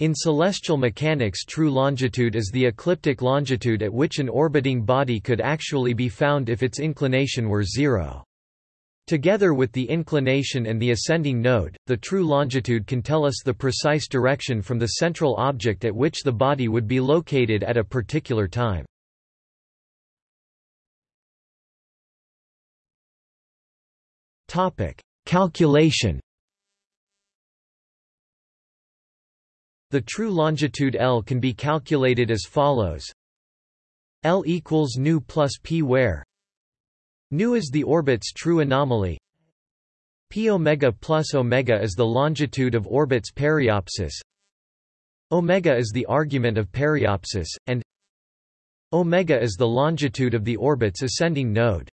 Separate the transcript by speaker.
Speaker 1: In celestial mechanics true longitude is the ecliptic longitude at which an orbiting body could actually be found if its inclination were zero. Together with the inclination and the ascending node, the true longitude can tell us the precise direction from the central object at which the body would be located at a particular time. Calculation The true longitude L can be calculated as follows. L equals nu plus p where Nu is the orbit's true anomaly. P omega plus omega is the longitude of orbit's periapsis omega is the argument of periapsis, and omega is the longitude of the orbit's ascending node.